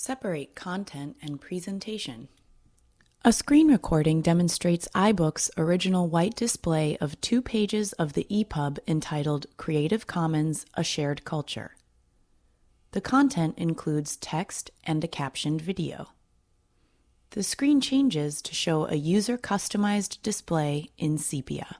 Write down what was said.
Separate content and presentation. A screen recording demonstrates iBook's original white display of two pages of the EPUB entitled Creative Commons A Shared Culture. The content includes text and a captioned video. The screen changes to show a user-customized display in sepia.